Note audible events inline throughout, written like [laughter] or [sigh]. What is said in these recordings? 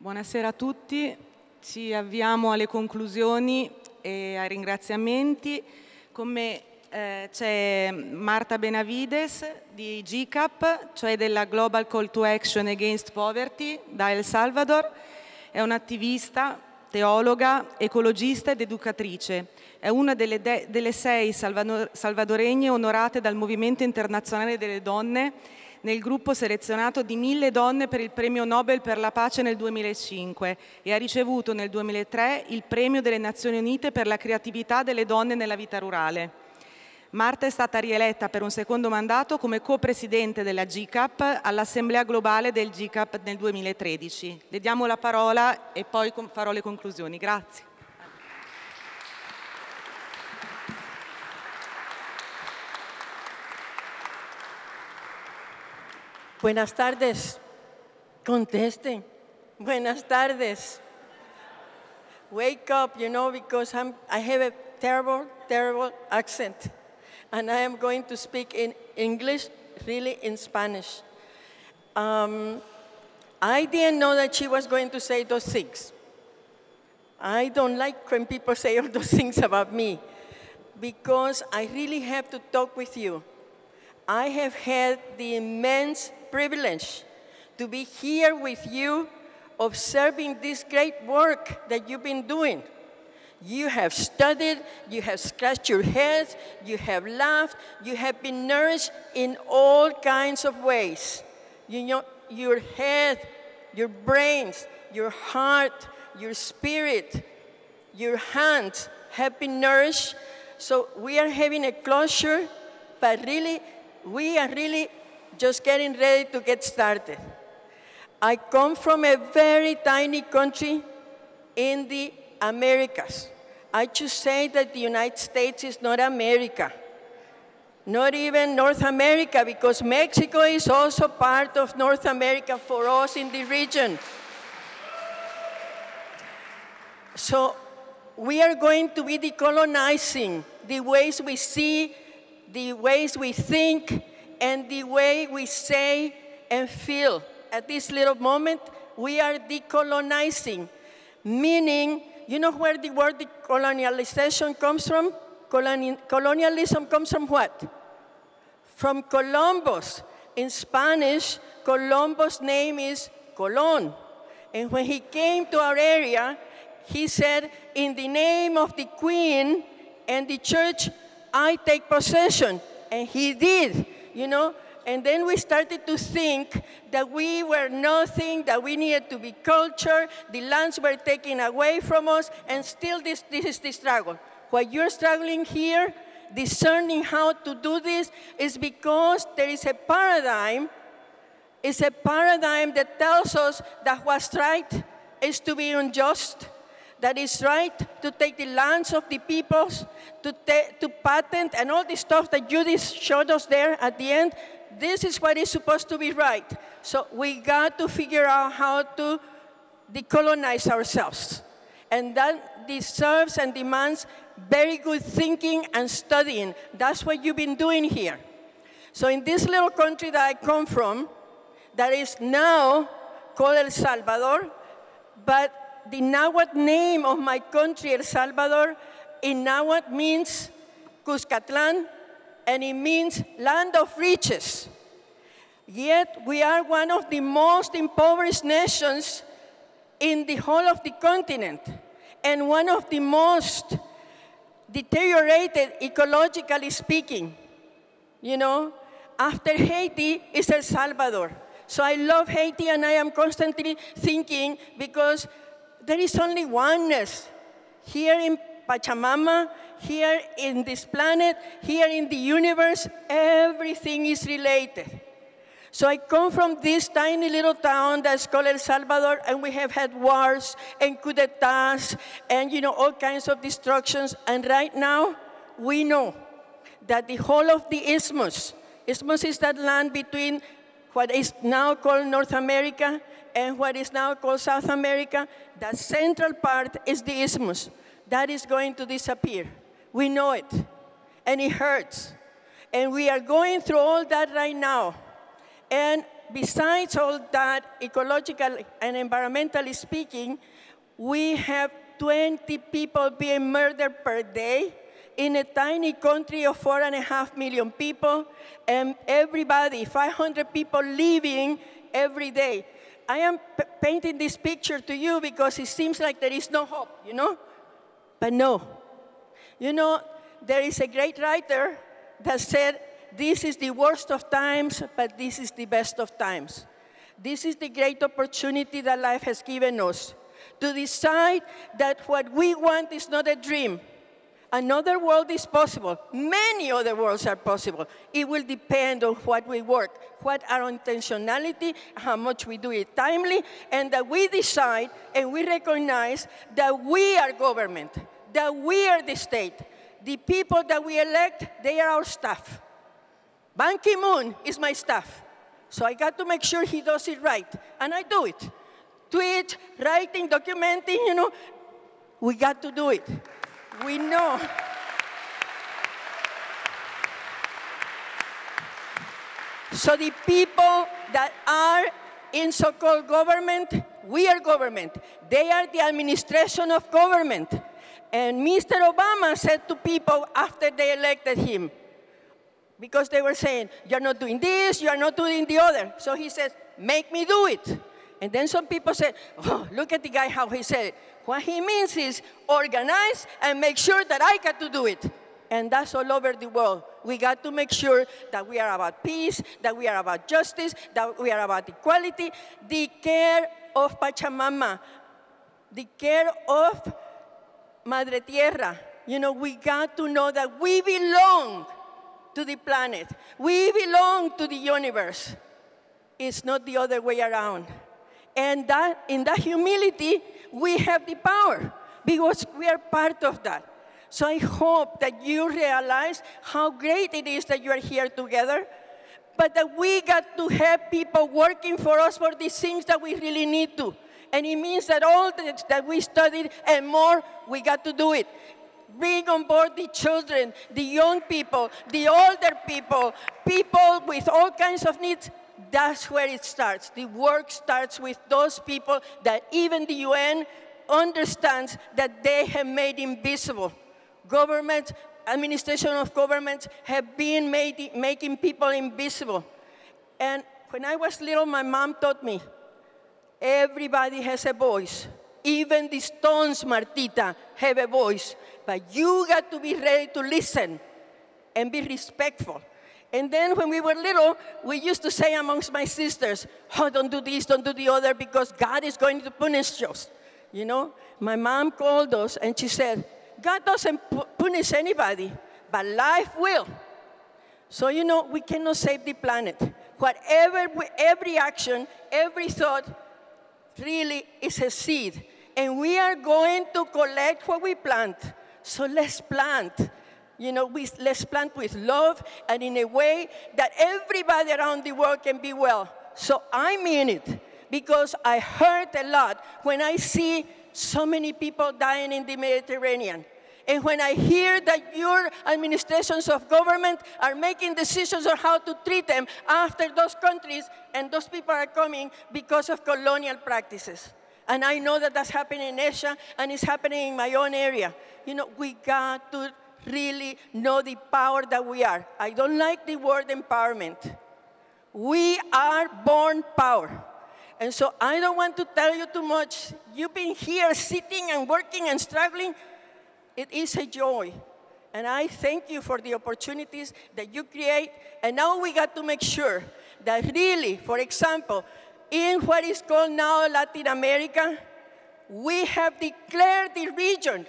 Buonasera a tutti, ci avviamo alle conclusioni e ai ringraziamenti. Con me eh, c'è Marta Benavides di GCAP, cioè della Global Call to Action Against Poverty da El Salvador. È un'attivista, teologa, ecologista ed educatrice. È una delle, delle sei salvadoregne onorate dal Movimento Internazionale delle Donne nel gruppo selezionato di mille donne per il premio Nobel per la pace nel 2005 e ha ricevuto nel 2003 il premio delle Nazioni Unite per la creatività delle donne nella vita rurale. Marta è stata rieletta per un secondo mandato come co-presidente della GCAP all'Assemblea Globale del GCAP nel 2013. Le diamo la parola e poi farò le conclusioni. Grazie. Buenas tardes. Contesten. Buenas tardes. Wake up, you know, because I'm, I have a terrible, terrible accent. and I am going to speak in English, really in Spanish. Um, I didn't know that she was going to say those things. I don't like when people say all those [laughs] things about me because I really have to talk with you. I have had the immense privilege to be here with you observing this great work that you've been doing. You have studied, you have scratched your heads, you have laughed, you have been nourished in all kinds of ways. You know, your head, your brains, your heart, your spirit, your hands have been nourished. So we are having a closure, but really, we are really just getting ready to get started. I come from a very tiny country in the Americas. I should say that the United States is not America, not even North America, because Mexico is also part of North America for us in the region. So we are going to be decolonizing the ways we see, the ways we think, and the way we say and feel. At this little moment, we are decolonizing, meaning you know where the word colonialization comes from? colonialism comes from what? From Columbus. In Spanish, Columbus' name is Colon. And when he came to our area, he said, in the name of the queen and the church, I take possession. And he did, you know. And then we started to think that we were nothing, that we needed to be culture, the lands were taken away from us, and still this, this is the struggle. What you're struggling here, discerning how to do this, is because there is a paradigm, it's a paradigm that tells us that what's right is to be unjust, that it's right to take the lands of the peoples, to, to patent and all the stuff that Judith showed us there at the end, this is what is supposed to be right. So we got to figure out how to decolonize ourselves. And that deserves and demands very good thinking and studying. That's what you've been doing here. So in this little country that I come from, that is now called El Salvador, but the Nahuatl name of my country, El Salvador, in Nahuatl means Cuscatlan, and it means land of riches. Yet we are one of the most impoverished nations in the whole of the continent and one of the most deteriorated ecologically speaking. You know, after Haiti is El Salvador. So I love Haiti and I am constantly thinking because there is only oneness here in Pachamama, here in this planet, here in the universe, everything is related. So I come from this tiny little town that's called El Salvador, and we have had wars and coup d'etats and you know all kinds of destructions. And right now, we know that the whole of the isthmus, isthmus is that land between what is now called North America and what is now called South America, the central part is the isthmus that is going to disappear. We know it, and it hurts. And we are going through all that right now. And besides all that, ecological and environmentally speaking, we have 20 people being murdered per day in a tiny country of four and a half million people, and everybody, 500 people leaving every day. I am painting this picture to you because it seems like there is no hope, you know? But no. You know, there is a great writer that said, this is the worst of times, but this is the best of times. This is the great opportunity that life has given us to decide that what we want is not a dream. Another world is possible. Many other worlds are possible. It will depend on what we work, what our intentionality, how much we do it timely, and that we decide and we recognize that we are government, that we are the state. The people that we elect, they are our staff. Ban Ki-moon is my staff. So I got to make sure he does it right, and I do it tweet, writing, documenting, you know, we got to do it. We know. So the people that are in so-called government, we are government. They are the administration of government. And Mr. Obama said to people after they elected him, because they were saying, you're not doing this, you're not doing the other. So he said, make me do it. And then some people say, oh, look at the guy, how he said it. What he means is organize and make sure that I got to do it. And that's all over the world. We got to make sure that we are about peace, that we are about justice, that we are about equality, the care of Pachamama, the care of Madre Tierra. You know, we got to know that we belong to the planet. We belong to the universe. It's not the other way around. And that, in that humility, we have the power because we are part of that. So I hope that you realize how great it is that you are here together, but that we got to have people working for us for these things that we really need to. And it means that all that we studied and more, we got to do it. Bring on board the children, the young people, the older people, people with all kinds of needs, that's where it starts. The work starts with those people that even the UN understands that they have made invisible. Government, administration of governments have been made, making people invisible. And when I was little, my mom taught me, everybody has a voice. Even the stones, Martita, have a voice. But you got to be ready to listen and be respectful. And then when we were little, we used to say amongst my sisters, oh, don't do this, don't do the other, because God is going to punish us. You know, my mom called us and she said, God doesn't punish anybody, but life will. So, you know, we cannot save the planet. Whatever, every action, every thought really is a seed. And we are going to collect what we plant. So let's plant you know, we, let's plant with love and in a way that everybody around the world can be well. So I mean it because I hurt a lot when I see so many people dying in the Mediterranean. And when I hear that your administrations of government are making decisions on how to treat them after those countries and those people are coming because of colonial practices. And I know that that's happening in Asia and it's happening in my own area. You know, we got to really know the power that we are. I don't like the word empowerment. We are born power. And so I don't want to tell you too much. You've been here sitting and working and struggling. It is a joy. And I thank you for the opportunities that you create. And now we got to make sure that really, for example, in what is called now Latin America, we have declared the region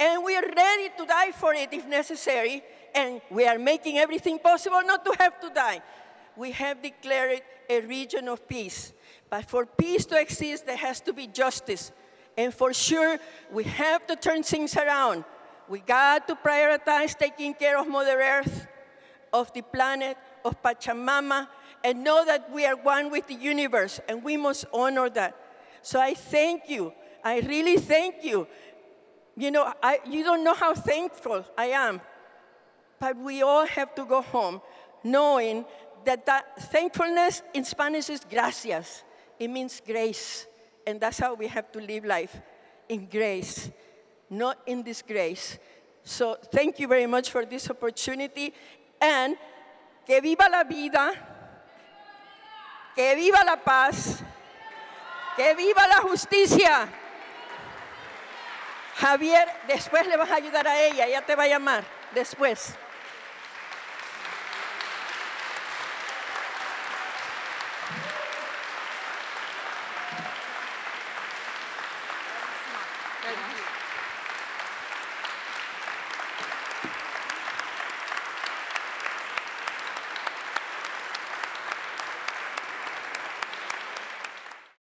and we are ready to die for it if necessary, and we are making everything possible not to have to die. We have declared a region of peace. But for peace to exist, there has to be justice. And for sure, we have to turn things around. We got to prioritize taking care of Mother Earth, of the planet, of Pachamama, and know that we are one with the universe, and we must honor that. So I thank you. I really thank you you know, I, you don't know how thankful I am. But we all have to go home knowing that, that thankfulness in Spanish is gracias. It means grace. And that's how we have to live life in grace, not in disgrace. So thank you very much for this opportunity. And que viva la vida, que viva la paz, que viva la justicia. Javier, después le vas a ayudar a ella, ella te va a llamar después.